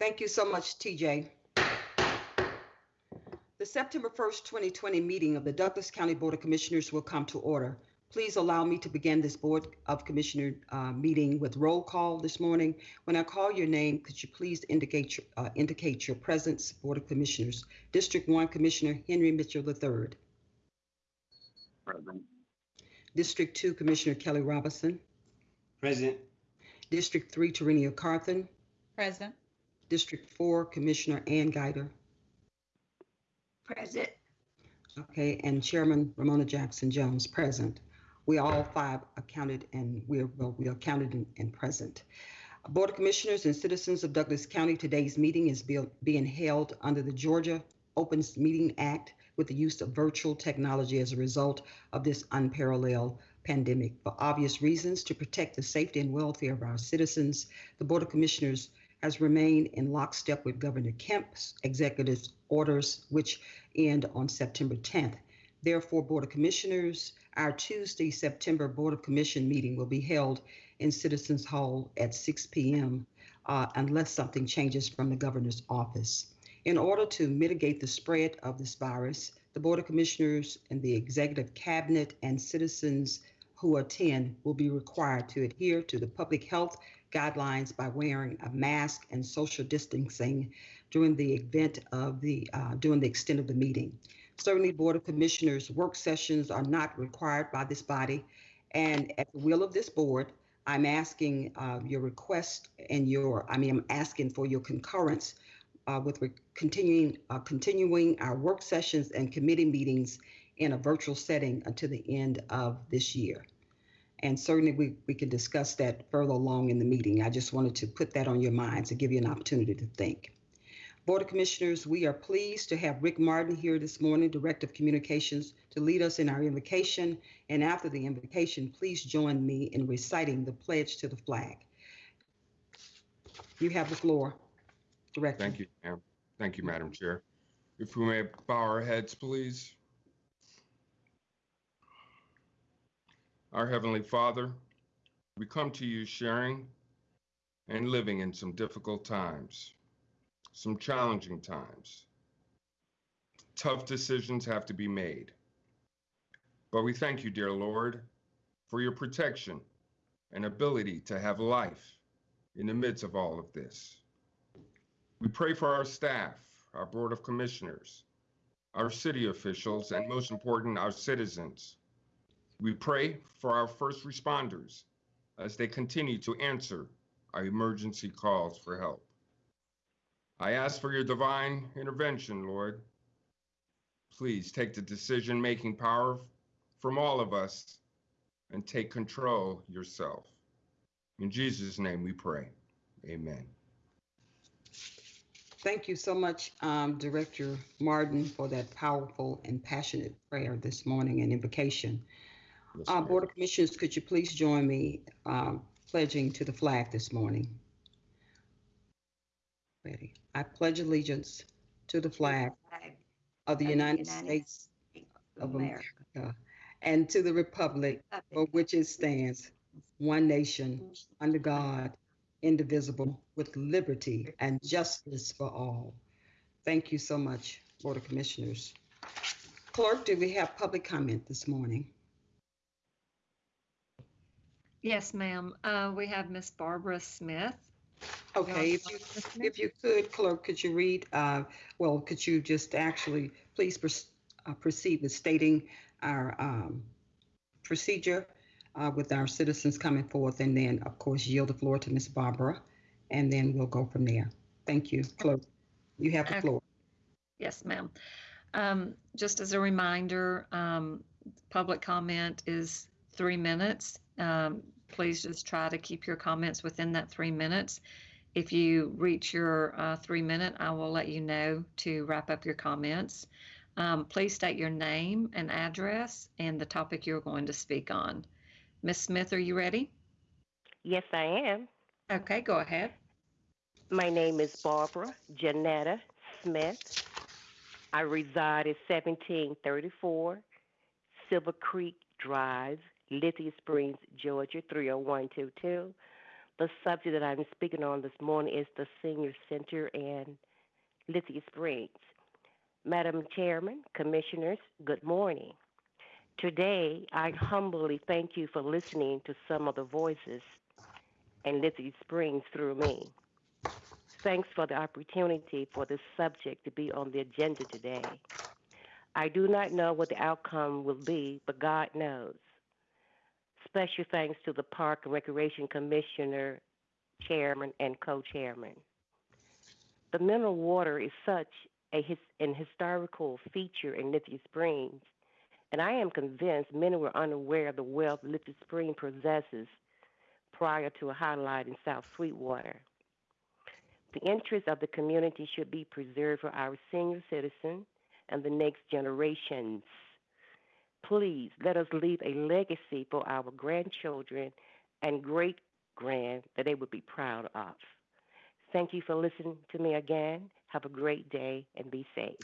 Thank you so much, TJ. The September 1st, 2020 meeting of the Douglas County Board of Commissioners will come to order. Please allow me to begin this Board of Commissioner uh, meeting with roll call this morning. When I call your name, could you please indicate your, uh, indicate your presence, Board of Commissioners? District 1 Commissioner Henry Mitchell III. Present. District 2 Commissioner Kelly Robinson. Present. District 3 Tarenia Carthen. Present. District 4 Commissioner Ann Guider. Present. Okay, and Chairman Romona Jackson Jones, present. We all five are counted and we are, well, we are counted and, and present. Board of Commissioners and citizens of Douglas County, today's meeting is be- being held under the Georgia Open Meeting Act with the use of virtual technology as a result of this unparalleled pandemic. For obvious reasons, to protect the safety and welfare of our citizens, the Board of Commissioners has remained in lockstep with Governor Kemp's executive orders, which end on September 10th. Therefore, Board of Commissioners, our Tuesday, September Board of Commission meeting will be held in Citizens Hall at 6 p.m. uh, unless something changes from the governor's office. In order to mitigate the spread of this virus, the Board of Commissioners and the Executive Cabinet and citizens who attend will be required to adhere to the public health guidelines by wearing a mask and social distancing during the event of the uh, during the extent of the meeting. Certainly, Board of Commissioners work sessions are not required by this body, and at the will of this board, I'm asking uh, your request and your I mean I'm asking for your concurrence uh, with continuing uh, continuing our work sessions and committee meetings in a virtual setting until the end of this year. And certainly we, we can discuss that further along in the meeting. I just wanted to put that on your mind to give you an opportunity to think. Board of Commissioners, we are pleased to have Rick Martin here this morning, Director of Communications, to lead us in our invocation. And after the invocation, please join me in reciting the pledge to the flag. You have the floor, Director. Thank you, ma'am. Thank you, Madam Chair. If we may bow our heads, please. Our Heavenly Father, we come to you sharing and living in some difficult times, some challenging times. Tough decisions have to be made. But we thank you, dear Lord, for your protection and ability to have life in the midst of all of this. We pray for our staff, our Board of Commissioners, our city officials, and most important, our citizens. We pray for our first responders as they continue to answer our emergency calls for help. I ask for your divine intervention, Lord. Please take the decision making power from all of us and take control yourself. In Jesus' name we pray. Amen. Thank you so much, um, Director Martin, for that powerful and passionate prayer this morning and invocation. Yes, Uh. Board of Commissioners, could you please join me um, pledging to the flag this morning? Ready. I pledge allegiance to the flag Flag of the of United United States of of America. America and to the republic for which it stands, one nation, under God, indivisible, with liberty and justice for all. Thank you so much, Board of Commissioners. Clerk, do we have public comment this morning? Yes, ma'am. Uh, we have Miss Barbara Smith. Okay, if you, if you could, clerk, could you read, uh, well, could you just actually, please uh, proceed with stating our um, procedure uh, with our citizens coming forth, and then, of course, yield the floor to Miss Barbara, and then we'll go from there. Thank you, clerk. You have the floor. Yes, ma'am. Um, just as a reminder, um, public comment is three minutes. Um, please just try to keep your comments within that three minutes. If you reach your uh, three minute, I will let you know to wrap up your comments. Um, please state your name and address and the topic you're going to speak on. Miss Smith, are you ready? Yes, I am. Okay, go ahead. My name is Barbara Janetta Smith. I reside at 1734 Silver Creek Drive, Lithia Springs, Georgia, 30122. The subject that I'm speaking on this morning is the Senior Center in Lithia Springs. Madam Chairman, Commissioners, good morning. Today, I humbly thank you for listening to some of the voices in Lithia Springs through me. Thanks for the opportunity for this subject to be on the agenda today. I do not know what the outcome will be, but God knows. Special thanks to the Park and Recreation Commissioner, Chairman, and Co-Chairman. The mineral water is such a his, an historical feature in Lithia Springs, and I am convinced many were unaware of the wealth Lithia Springs possesses prior to a highlight in South Sweetwater. The interests of the community should be preserved for our senior citizens and the next generations. Please let us leave a legacy for our grandchildren and great grand that they would be proud of. Thank you for listening to me again. Have a great day and be safe.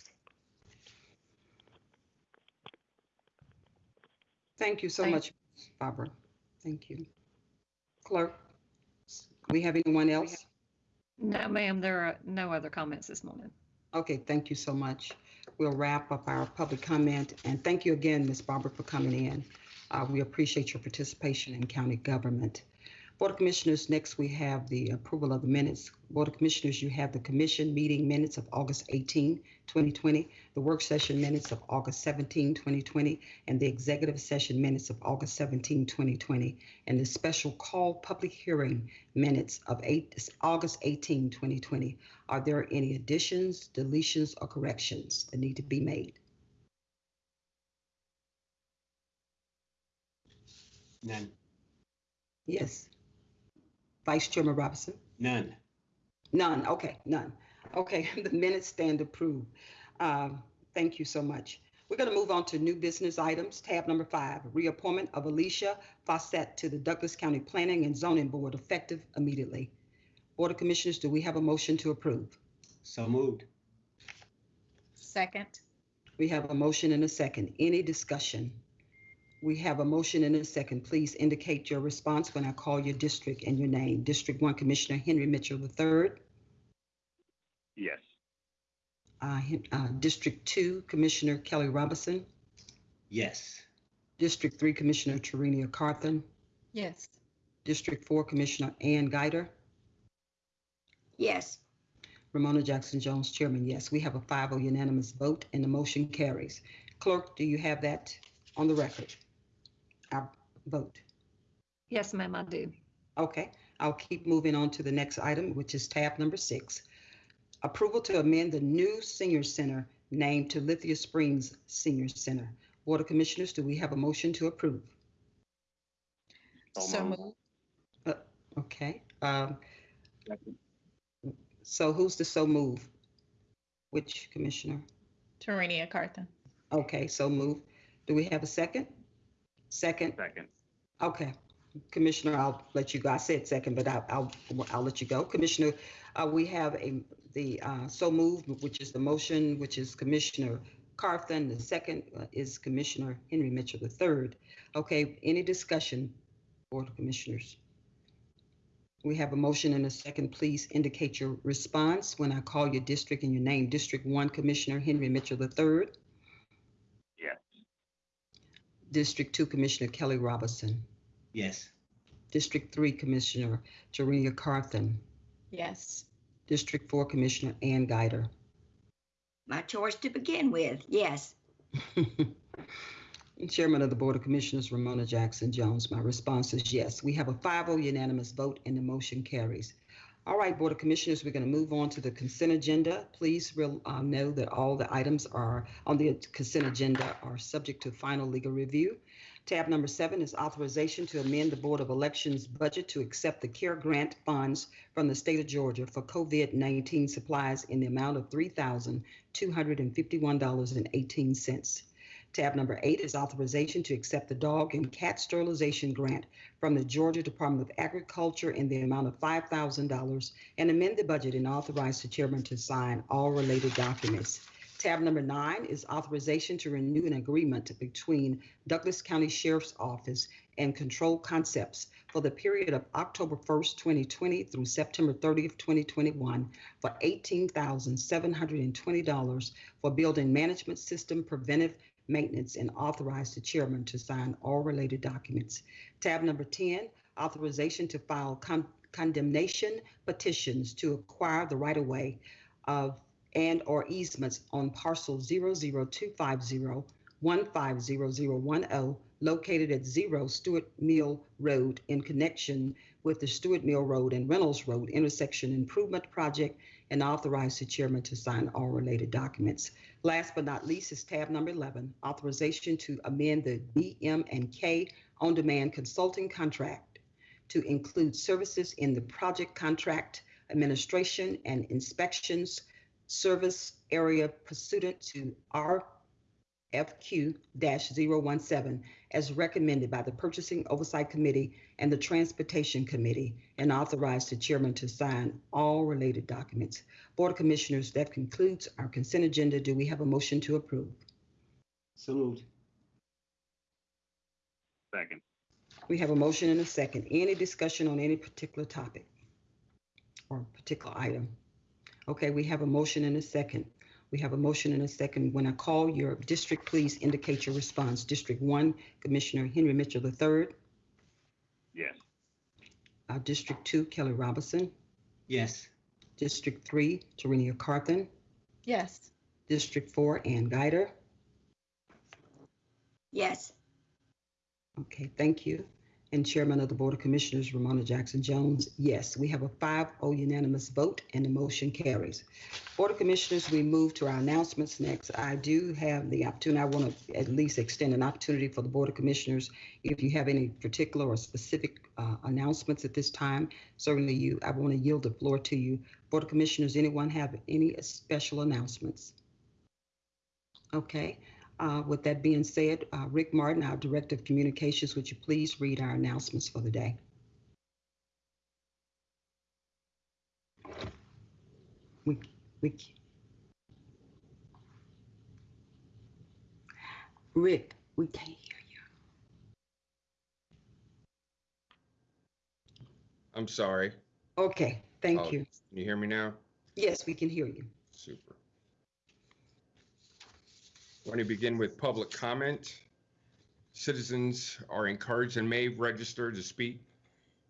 Thank you so Thank- much, Barbara. Thank you. Clerk, we have anyone else? No, ma'am, there are no other comments this morning. Okay, thank you so much. We'll wrap up our public comment, and thank you again, Ms. Barbara, for coming in. Uh, We appreciate your participation in county government. Board of Commissioners, next we have the approval of the minutes. Board of Commissioners, you have the commission meeting minutes of August 18, 2020, the work session minutes of August 17, 2020, and the executive session minutes of August 17, 2020, and the special call public hearing minutes of eight, August 18, 2020. Are there any additions, deletions, or corrections that need to be made? None. Yes. Vice Chairman Robinson? None. None. Okay, none. Okay, the minutes stand approved. Um, Thank you so much. We're going to move on to new business items. Tab number five, reappointment of Alicia Fawcett to the Douglas County Planning and Zoning Board effective immediately. Board of Commissioners, do we have a motion to approve? So moved. Second. We have a motion and a second. Any discussion? We have a motion and a second. Please indicate your response when I call your district and your name. District One Commissioner Henry Mitchell III. Yes. Uh, uh, District Two Commissioner Kelly Robinson. Yes. District Three Commissioner Tarenia Carthen. Yes. District Four Commissioner Ann Guider. Yes. Romona Jackson Jones, Chairman, yes. We have a 5-0 unanimous vote and the motion carries. Clerk, do you have that on the record? Our vote. Yes, ma'am, I do. Okay, I'll keep moving on to the next item, which is tab number six. Approval to amend the new senior center name to Lithia Springs Senior Center. Board of Commissioners, do we have a motion to approve? So So moved. moved. Okay, um, so who's the so move? Which commissioner? Tarenia Carthen. Okay, so move. Do we have a second? Second? Second. Okay, Commissioner, I'll let you go. I said second, but I'll, I'll, I'll let you go. Commissioner, uh, we have a, the, uh, so moved, which is the motion, which is Commissioner Carthen. The second uh, is Commissioner Henry Mitchell the third. Okay, any discussion, Board of Commissioners? We have a motion and a second. Please indicate your response when I call your district and your name. District One, Commissioner Henry Mitchell the Yes. District Two, Commissioner Kelly Robinson. Yes. District Three Commissioner Tarenia Carthen. Yes. District Four Commissioner Ann Guider. My choice to begin with, yes. Chairman of the Board of Commissioners Romona Jackson Jones. My response is yes. We have a 5-0 unanimous vote and the motion carries. All right, Board of Commissioners, we're going to move on to the consent agenda. Please uh, know that all the items are on the consent agenda are subject to final legal review. Tab number seven is authorization to amend the Board of Elections budget to accept the CARE grant funds from the state of Georgia for COVID-19 supplies in the amount of $3,251.18. Tab number eight is authorization to accept the dog and cat sterilization grant from the Georgia Department of Agriculture in the amount of $5,000 and amend the budget and authorize the chairman to sign all related documents. Tab number nine is authorization to renew an agreement between Douglas County Sheriff's Office and Control Concepts for the period of October 1st, 2020 through September 30th, 2021 for $18,720 for building management system preventive maintenance and authorize the chairman to sign all related documents. Tab number 10, authorization to file con- condemnation petitions to acquire the right-of-way of and or easements on parcel 00250 150010 located at 0 Stewart Mill Road in connection with the Stewart Mill Road and Reynolds Road intersection improvement project and authorize the chairman to sign all related documents. Last but not least is tab number 11, authorization to amend the BM and K on-demand consulting contract to include services in the project contract administration and inspections service area pursuant to RFQ-017 as recommended by the Purchasing Oversight Committee and the Transportation Committee and authorize the chairman to sign all related documents. Board of Commissioners, that concludes our consent agenda. Do we have a motion to approve? So moved. Second. We have a motion and a second. Any discussion on any particular topic or particular item? Okay, we have a motion and a second. We have a motion and a second. When I call your district, please indicate your response. District one, Commissioner Henry Mitchell III. Yes. Uh, District two, Kelly Robinson. Yes. District three, Tarenia Carthen. Yes. District four, Ann Guider. Yes. Okay, thank you. And Chairman of the Board of Commissioners, Romona Jackson Jones, yes, we have a 5-0 unanimous vote and the motion carries. Board of Commissioners, we move to our announcements next. I do have the opportunity, I want to at least extend an opportunity for the Board of Commissioners. If you have any particular or specific uh, announcements at this time, certainly you, I want to yield the floor to you. Board of Commissioners, anyone have any special announcements? Okay, uh, With that being said, uh, Rick Martin, our Director of Communications, would you please read our announcements for the day? We, we. Rick, we can't hear you. I'm sorry. Okay, thank Oh. you. Can you hear me now? Yes, we can hear you. Super. Want to begin with public comment. Citizens are encouraged and may register to speak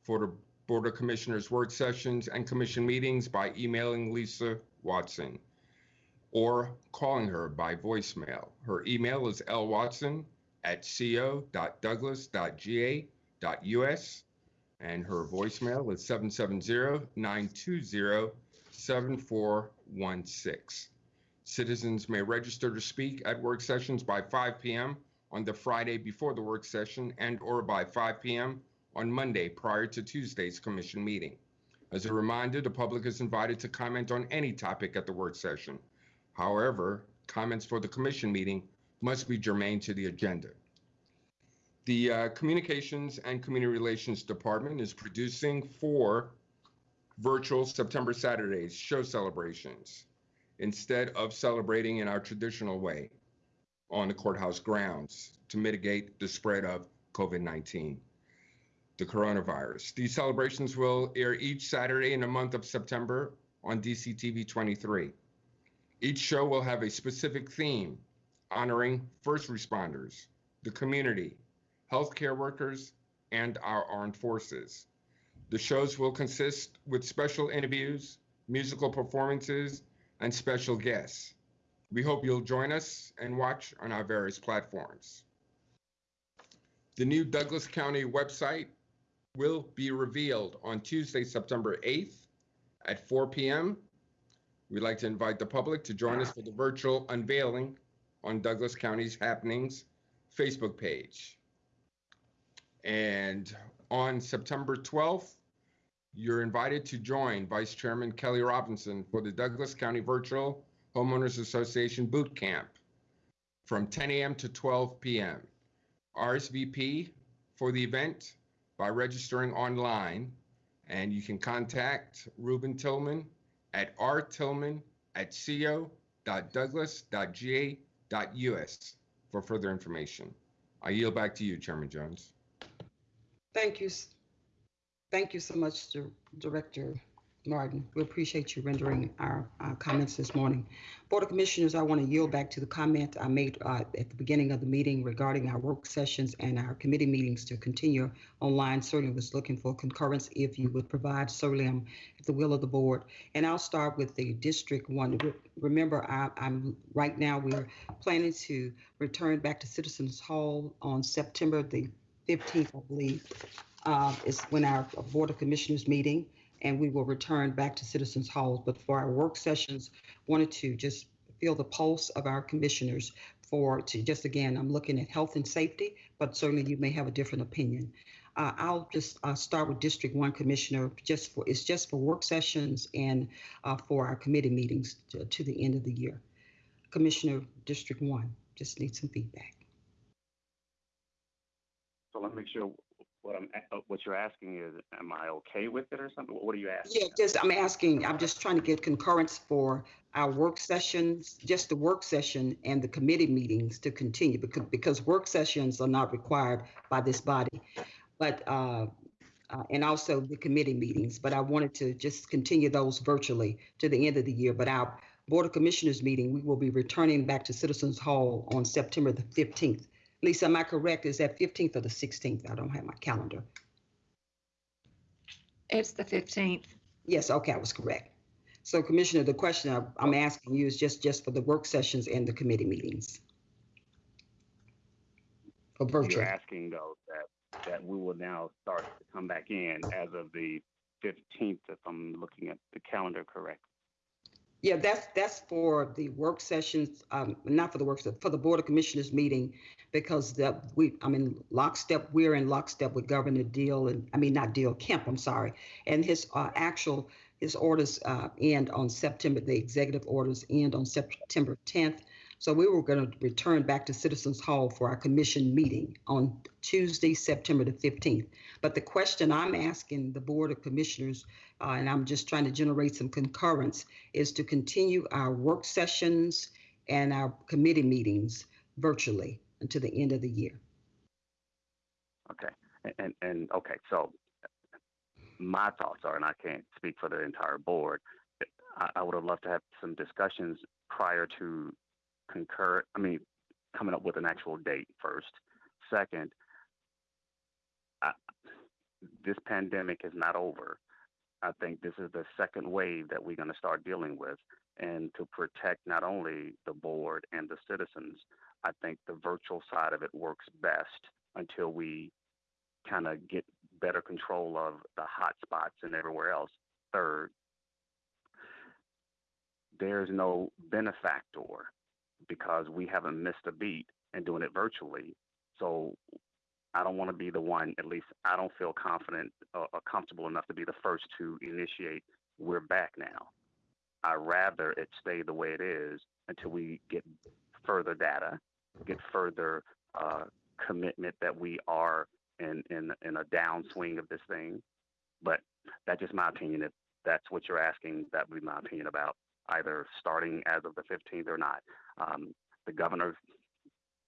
for the Board of Commissioners work sessions and commission meetings by emailing Lisa Watson or calling her by voicemail. Her email is lwatson at lwatson@co.douglas.ga.us and her voicemail is 770-920-7416. Citizens may register to speak at work sessions by 5 p.m. on the Friday before the work session and or by 5 p.m. on Monday prior to Tuesday's commission meeting. As a reminder, the public is invited to comment on any topic at the work session. However, comments for the commission meeting must be germane to the agenda. The uh, Communications and Community Relations Department is producing four virtual September Saturdays show celebrations instead of celebrating in our traditional way on the courthouse grounds to mitigate the spread of COVID 19, the coronavirus. These celebrations will air each Saturday in the month of September on DCTV 23. Each show will have a specific theme honoring first responders, the community, healthcare workers, and our armed forces. The shows will consist with special interviews, musical performances, and special guests. We hope you'll join us and watch on our various platforms. The new Douglas County website will be revealed on Tuesday, September 8th at 4 p.m. We'd like to invite the public to join us for the virtual unveiling on Douglas County's Happenings Facebook page. And on September 12th, you're invited to join Vice Chairman Kelly Robinson for the Douglas County Virtual Homeowners Association Boot Camp from 10 a.m. to 12 p.m. RSVP for the event by registering online, and you can contact Ruben Tillman at rtillman at www.douglas.ga.us for further information. I yield back to you, Chairman Jones. Thank you. Thank you so much, Dir- Director Martin. We appreciate you rendering our uh, comments this morning. Board of Commissioners, I want to yield back to the comment I made uh, at the beginning of the meeting regarding our work sessions and our committee meetings to continue online. Certainly was looking for concurrence if you would provide, I'm at the will of the board. And I'll start with the District One. Remember, I- I'm, right now, we're planning to return back to Citizens Hall on September the 15th, I believe, uh, is when our Board of Commissioners meeting, and we will return back to Citizens Hall. But for our work sessions, wanted to just feel the pulse of our commissioners for, to just again, I'm looking at health and safety, but certainly you may have a different opinion. Uh, I'll just uh, start with District One Commissioner, just for, it's just for work sessions and uh, for our committee meetings to, to the end of the year. Commissioner District One, just need some feedback. So let me make sure what I'm, uh, what you're asking is, am I okay with it or something? What are you asking? Yeah, just, I'm asking, I'm just trying to get concurrence for our work sessions, just the work session and the committee meetings to continue because, because work sessions are not required by this body. But, uh, uh, and also the committee meetings, but I wanted to just continue those virtually to the end of the year. But our Board of Commissioners meeting, we will be returning back to Citizens Hall on September the 15th. Lisa, am I correct? Is that 15th or the 16th? I don't have my calendar. It's the 15th. Yes, okay, I was correct. So Commissioner, the question I- I'm asking you is just, just for the work sessions and the committee meetings? For You're virtual, asking though that, that we will now start to come back in as of the fifteenth, if I'm looking at the calendar correct. Yeah, that's, that's for the work sessions, um, not for the work, for the Board of Commissioners meeting, because that, we, I mean, lockstep, we're in lockstep with Governor Deal, and, I mean, not Deal, Kemp, I'm sorry, and his, uh, actual, his orders, uh, end on September, the executive orders end on September tenth. So we were going to return back to Citizens Hall for our commission meeting on Tuesday, September the 15th. But the question I'm asking the Board of Commissioners, uh, and I'm just trying to generate some concurrence, is to continue our work sessions and our committee meetings virtually until the end of the year. Okay, and, and, and, okay, so my thoughts are, and I can't speak for the entire board, I, I would have loved to have some discussions prior to concur, I mean, coming up with an actual date first. Second, I, this pandemic is not over. I think this is the second wave that we're going to start dealing with. And to protect not only the board and the citizens, I think the virtual side of it works best until we kind of get better control of the hot spots and everywhere else. Third, there's no benefactor because we haven't missed a beat in doing it virtually. So I don't want to be the one, at least I don't feel confident uh, or comfortable enough to be the first to initiate, we're back now. I'd rather it stay the way it is until we get further data, get further uh, commitment that we are in, in, in a downswing of this thing. But that's just my opinion. If that's what you're asking, that would be my opinion about either starting as of the 15th or not. Um, the governor,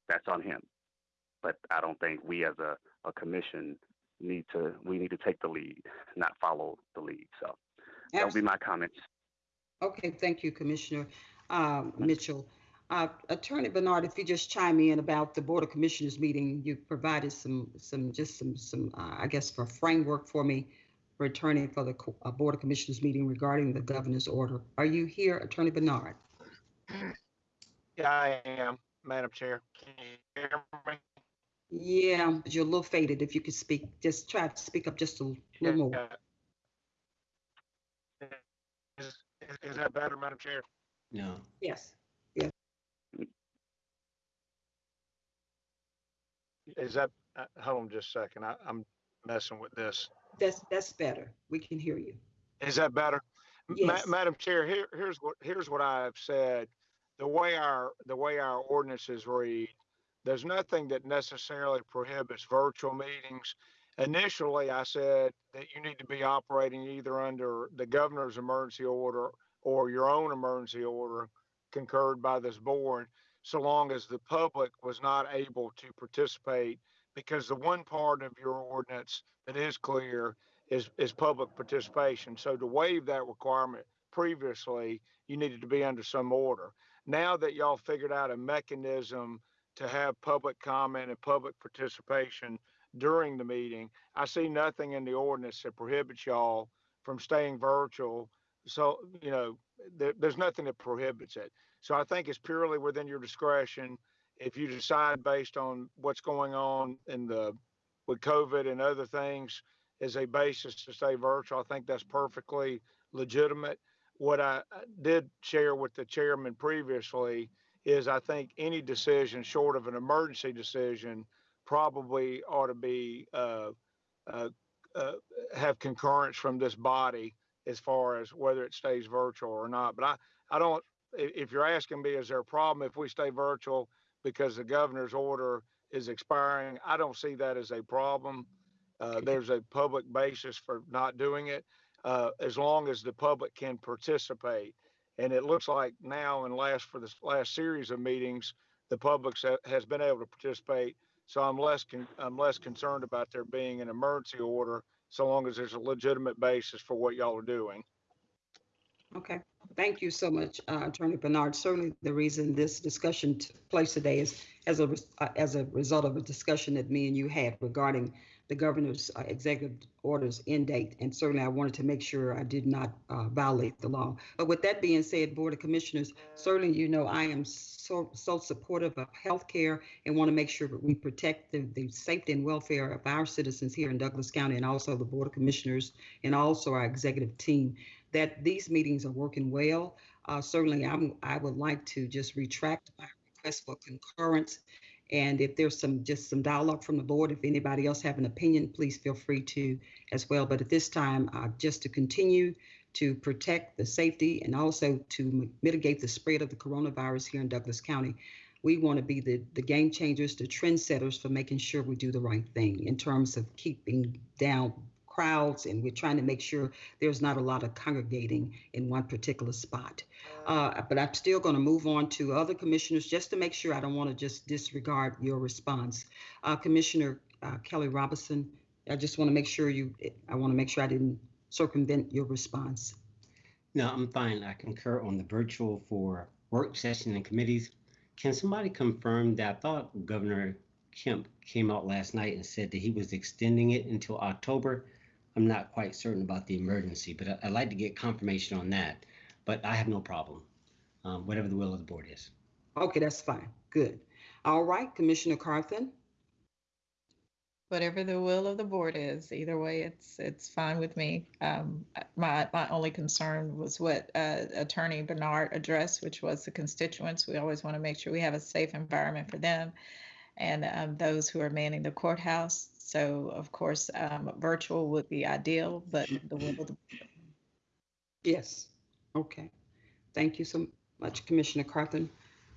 that's on him. But I don't think we as a, a commission need to, we need to take the lead, not follow the lead. So that would be my comments. Okay, thank you, Commissioner um, Mitchell. Uh, Attorney Bernard, if you just chime in about the Board of Commissioners meeting, you provided some, some, just some, some, uh, I guess, for framework for me returning for the uh, Board of Commissioners meeting regarding the governor's order. Are you here, Attorney Bernard? Yeah, I am, Madam Chair. Can you hear me? Yeah, but you're a little faded. If you could speak, just try to speak up just a little more. Yeah. Is, is- is that better, Madam Chair? No. Yes. Is that, uh, hold on just a second. I, I'm messing with this. That's, that's better. We can hear you. Is that better? Ma- Madam Chair, here, here's what, here's what I've said. The way our, the way our ordinances read, there's nothing that necessarily prohibits virtual meetings. Initially, I said that you need to be operating either under the governor's emergency order or your own emergency order concurred by this board, so long as the public was not able to participate, because the one part of your ordinance that is clear is, is public participation. So to waive that requirement previously, you needed to be under some order. Now that y'all figured out a mechanism to have public comment and public participation during the meeting, I see nothing in the ordinance that prohibits y'all from staying virtual. So, you know, there, there's nothing that prohibits it. So I think it's purely within your discretion. If you decide based on what's going on in the, with COVID and other things as a basis to stay virtual, I think that's perfectly legitimate. What I did share with the chairman previously is I think any decision short of an emergency decision probably ought to be, uh, uh, uh, have concurrence from this body as far as whether it stays virtual or not. But I, I don't, if you're asking me, is there a problem if we stay virtual because the governor's order is expiring? I don't see that as a problem. Uh, there's a public basis for not doing it, uh, as long as the public can participate. And it looks like now and last for this last series of meetings, the public has been able to participate. So I'm less, con- I'm less concerned about there being an emergency order so long as there's a legitimate basis for what y'all are doing. Okay, thank you so much, uh, Attorney Bernard. Certainly, the reason this discussion took place today is as a, uh, as a result of a discussion that me and you had regarding the governor's uh, executive orders end date. And certainly, I wanted to make sure I did not uh, violate the law. But with that being said, Board of Commissioners, certainly, you know, I am so, so supportive of health care and want to make sure that we protect the, the safety and welfare of our citizens here in Douglas County and also the Board of Commissioners and also our executive team that these meetings are working well. Uh, certainly, I'm, I would like to just retract my request for concurrence. And if there's some, just some dialogue from the board, if anybody else have an opinion, please feel free to as well. But at this time, uh, just to continue to protect the safety and also to mitigate the spread of the coronavirus here in Douglas County, we want to be the, the game changers, the trendsetters for making sure we do the right thing in terms of keeping down crowds and we're trying to make sure there's not a lot of congregating in one particular spot. Uh, but I'm still going to move on to other commissioners just to make sure I don't want to just disregard your response. Uh, Commissioner uh, Kelly Robinson, I just want to make sure you, I want to make sure I didn't circumvent your response. No, I'm fine. I concur on the virtual for work session and committees. Can somebody confirm that I thought Governor Kemp came out last night and said that he was extending it until October? I'm not quite certain about the emergency, but I- I'd like to get confirmation on that. But I have no problem, um, whatever the will of the board is. Okay, that's fine. Good. All right, Commissioner Carthen. Whatever the will of the board is, either way, it's, it's fine with me. Um, my, my only concern was what, uh, Attorney Bernard addressed, which was the constituents. We always want to make sure we have a safe environment for them and, um, those who are manning the courthouse. So of course, um, virtual would be ideal, but the will the Yes. Okay. Thank you so much, Commissioner Carthen.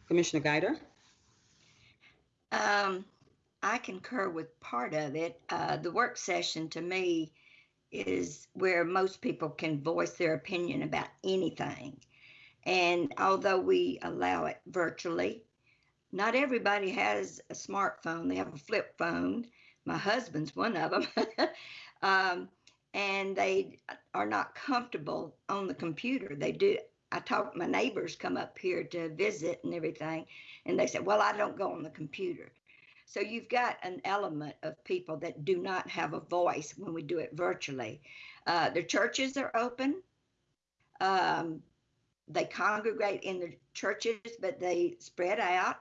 Commissioner Guider? Um, I concur with part of it. Uh, the work session to me is where most people can voice their opinion about anything. And although we allow it virtually, not everybody has a smartphone. They have a flip phone. My husband's one of them. um, and they are not comfortable on the computer. They do. I talk, my neighbors come up here to visit and everything, and they say, Well, I don't go on the computer. So you've got an element of people that do not have a voice when we do it virtually. Uh, the churches are open. Um, they congregate in the churches, but they spread out.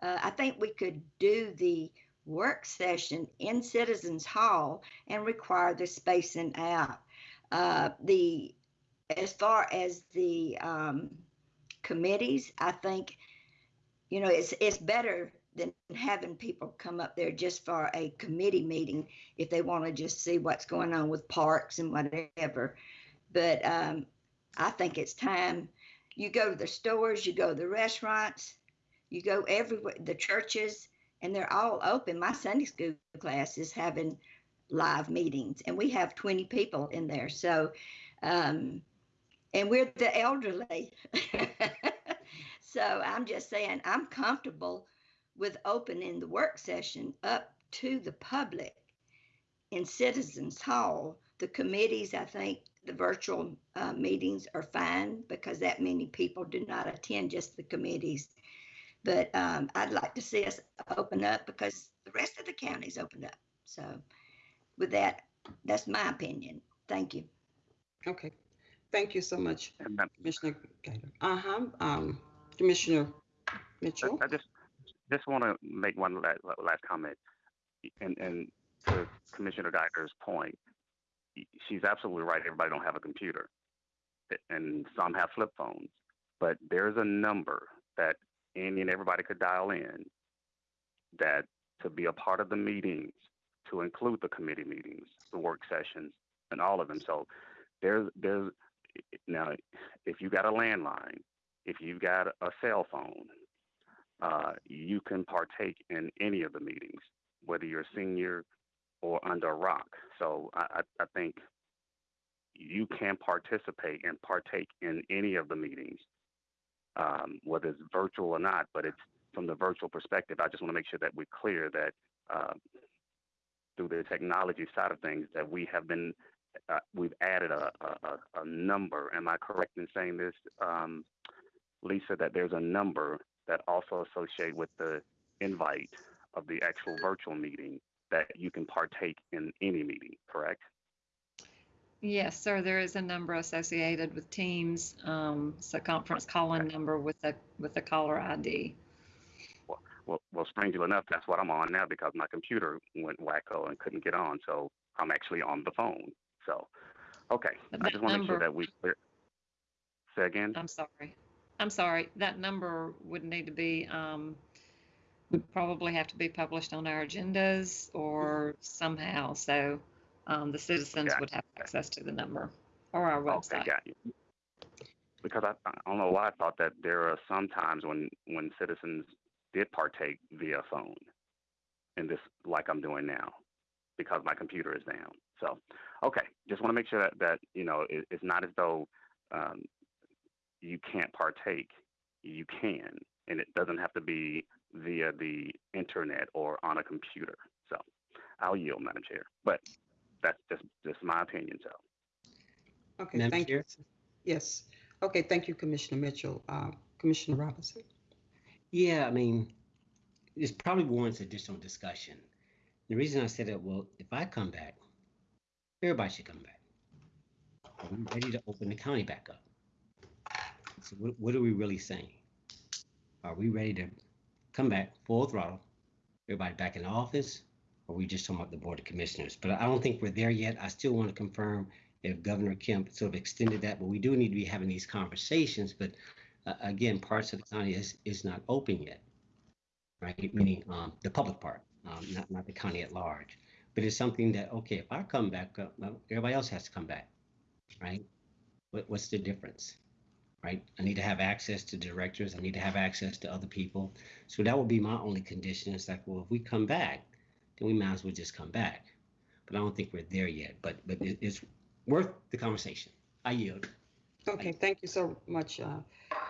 Uh, I think we could do the work session in Citizens Hall and require the spacing out. Uh, the as far as the um, committees, I think you know it's it's better than having people come up there just for a committee meeting if they want to just see what's going on with parks and whatever. But um, I think it's time. You go to the stores, you go to the restaurants, you go everywhere, the churches, and they're all open. My Sunday school class is having live meetings, and we have 20 people in there. So, um, and we're the elderly. So I'm just saying, I'm comfortable with opening the work session up to the public in Citizens Hall. The committees, I think the virtual uh, meetings are fine because that many people do not attend just the committees. But um, I'd like to see us open up because the rest of the counties opened up. So with that, that's my opinion. Thank you. Okay, thank you so much, Commissioner Guider. Uh-huh, um, Commissioner Mitchell? I I just just want to make one last, last comment, and and to Commissioner Guider's point, she's absolutely right. Everybody don't have a computer, and some have flip phones, but there's a number that any and everybody could dial in that to be a part of the meetings, to include the committee meetings, the work sessions, and all of them. So there's there's now if you got a landline, if you've got a cell phone, uh, you can partake in any of the meetings, whether you're senior or under a rock. So I, I think you can participate and partake in any of the meetings, um, whether it's virtual or not. But it's from the virtual perspective. I just want to make sure that we're clear that uh, through the technology side of things, that we have been uh, we've added a, a, a number. Am I correct in saying this, um, Lisa? That there's a number that also associate with the invite of the actual virtual meeting that you can partake in any meeting, correct? Yes, sir. There is a number associated with Teams. Um, it's a conference calling number with a with a caller ID. Well, well, well, strangely enough, that's what I'm on now because my computer went wacko and couldn't get on. So I'm actually on the phone. So, okay, But I just want to make sure that we clear. Say again. I'm sorry. I'm sorry. That number would need to be, um, would probably have to be published on our agendas or somehow. So, um, the citizens Got would have access to the number or our Okay, website. you. Because I, I don't know why I thought that there are some times when, when citizens did partake via phone in this, like I'm doing now, because my computer is down. So, okay, just want to make sure that, that, you know, it, it's not as though, um, you can't partake. You can, and it doesn't have to be via the internet or on a computer. So, I'll yield, Madam Chair. But that's just, just my opinion, so. Okay, Madam thank you. Yes. Okay, thank you, Commissioner Mitchell. Uh, Commissioner Robinson? Yeah, I mean, this probably warrants additional discussion. The reason I said that, well, if I come back, everybody should come back. Are we ready to open the county back up? So what, what are we really saying? Are we ready to come back full throttle? Everybody back in the office? Or we just talking about the Board of Commissioners? But I don't think we're there yet. I still want to confirm if Governor Kemp sort of extended that, but we do need to be having these conversations. But uh, again, parts of the county is, is not open yet, right? Meaning um, the public part, um, not, not the county at large. But it's something that, okay, if I come back well, everybody else has to come back, right? What, what's the difference, right? I need to have access to directors. I need to have access to other people. So that would be my only condition. It's like, well, if we come back, then we might as well just come back. But I don't think we're there yet. But but it, it's worth the conversation. I yield. Okay, thank you so much, uh,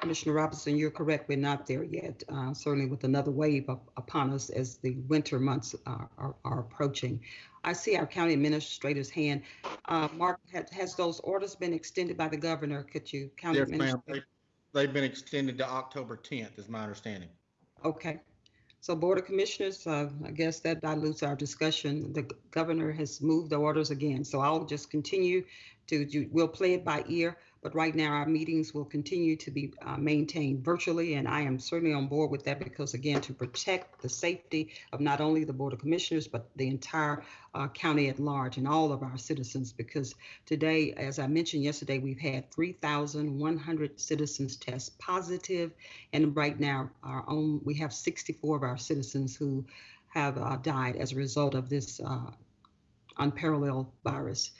Commissioner Robinson. You're correct. We're not there yet. Uh, certainly with another wave up upon us as the winter months are, are, are approaching. I see our county administrator's hand. Uh, Mark, has, has those orders been extended by the governor? Could you, county Yes, ma'am. administrator? They- They've been extended to October 10th, is my understanding. Okay. So Board of Commissioners, uh, I guess that dilutes our discussion. The governor has moved the orders again. So I'll just continue to, do- we'll play it by ear. But right now, our meetings will continue to be uh, maintained virtually. And I am certainly on board with that because again, to protect the safety of not only the Board of Commissioners, but the entire uh, county at large and all of our citizens. Because today, as I mentioned yesterday, we've had 3,100 citizens test positive and right now, our own, we have 64 of our citizens who have uh, died as a result of this uh, unparalleled virus.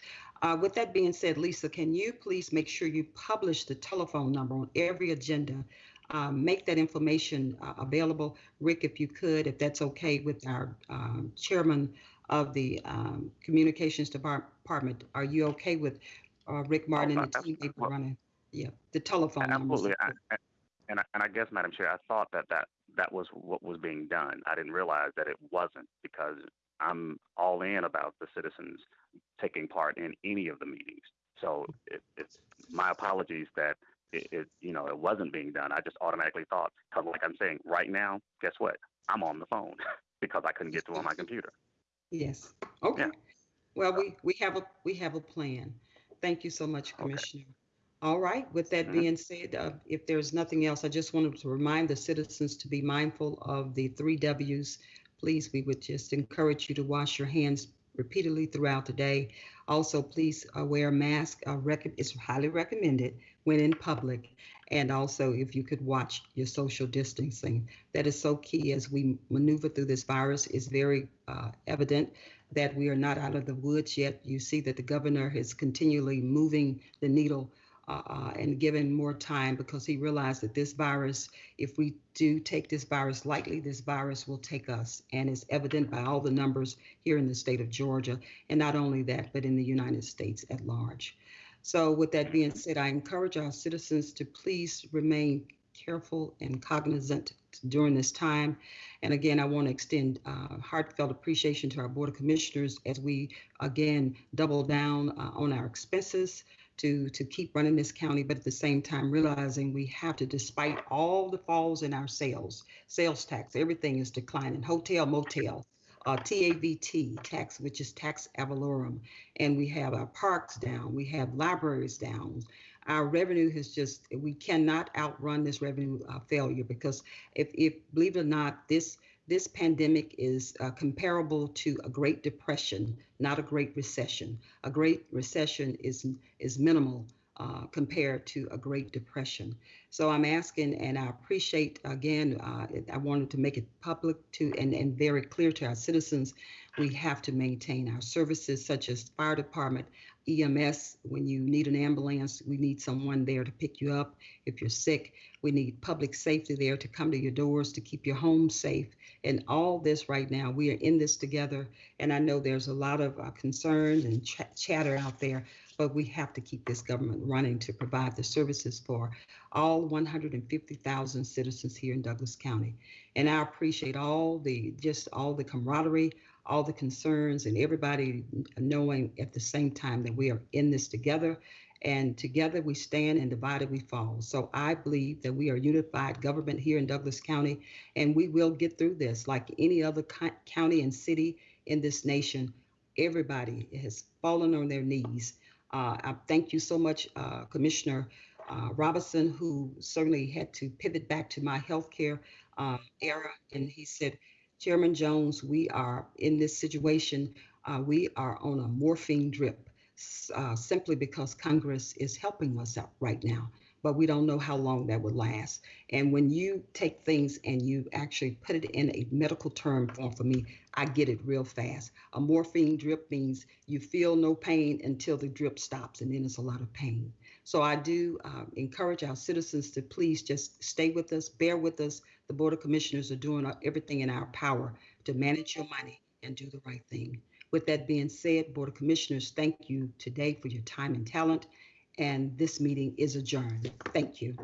Uh, with that being said, Lisa, can you please make sure you publish the telephone number on every agenda? Um, make that information uh, available. Rick, if you could, if that's okay with our um, chairman of the um, communications department, are you okay with uh, Rick Martin and the team well- run it? Yeah, the telephone numbers. Absolutely. I, I- And I, and I guess, Madam Chair, I thought that, that that was what was being done. I didn't realize that it wasn't because I'm all in about the citizens taking part in any of the meetings. So it, it's my apologies that it, it, you know, it wasn't being done. I just automatically thought, because like I'm saying, right now, guess what? I'm on the phone because I couldn't get to on my computer. Yes. Okay. Yeah. Well, we, we have a, we have a plan. Thank you so much, Okay. Commissioner. All right, with that Mhm. being said, uh, if there's nothing else, I just wanted to remind the citizens to be mindful of the three Ws. Please, we would just encourage you to wash your hands repeatedly throughout the day. Also, please uh, wear a mask. Uh, it's highly recommended when in public. And also, if you could watch your social distancing, that is so key as we maneuver through this virus. is very uh, evident that we are not out of the woods yet. You see that the governor is continually moving the needle uh, uh, and given more time because he realized that this virus, if we do take this virus lightly, this virus will take us. And it's evident by all the numbers here in the state of Georgia. And not only that, but in the United States at large. So, with that being said, I encourage our citizens to please remain careful and cognizant during this time. And again, I want to extend uh, heartfelt appreciation to our Board of Commissioners as we again double down uh, on our expenses to to keep running this county, but at the same time realizing we have to, despite all the falls in our sales, sales tax, everything is declining. Hotel, motel, uh, TAVT tax, which is tax ad valorem, and we have our parks down, we have libraries down. Our revenue has just we cannot outrun this revenue uh, failure because if if believe it or not, this this pandemic is uh, comparable to a Great Depression, not a Great Recession. A Great Recession is is minimal uh, compared to a Great Depression. So I'm asking, and I appreciate again. Uh, I wanted to make it public to and and very clear to our citizens. We have to maintain our services such as fire department, EMS. When you need an ambulance, we need someone there to pick you up. If you're sick, we need public safety there to come to your doors to keep your home safe. And all this right now, we are in this together. And I know there's a lot of uh, concerns and ch- chatter out there, but we have to keep this government running to provide the services for all 150,000 citizens here in Douglas County. And I appreciate all the just all the camaraderie, all the concerns, and everybody knowing at the same time that we are in this together. And together we stand and divided we fall. So I believe that we are unified government here in Douglas County, and we will get through this like any other co- county and city in this nation. Everybody has fallen on their knees. Uh, I thank you so much, uh, Commissioner uh, Robinson, who certainly had to pivot back to my healthcare uh, era. And he said, Chairman Jones, we are in this situation. Uh, we are on a morphine drip uh, simply because Congress is helping us out right now. But we don't know how long that would last. And when you take things and you actually put it in a medical term form for me, I get it real fast. A morphine drip means you feel no pain until the drip stops, and then it's a lot of pain. So I do uh, encourage our citizens to please just stay with us, bear with us. The Board of Commissioners are doing uh, everything in our power to manage your money and do the right thing. With that being said, Board of Commissioners, thank you today for your time and talent. And this meeting is adjourned. Thank you.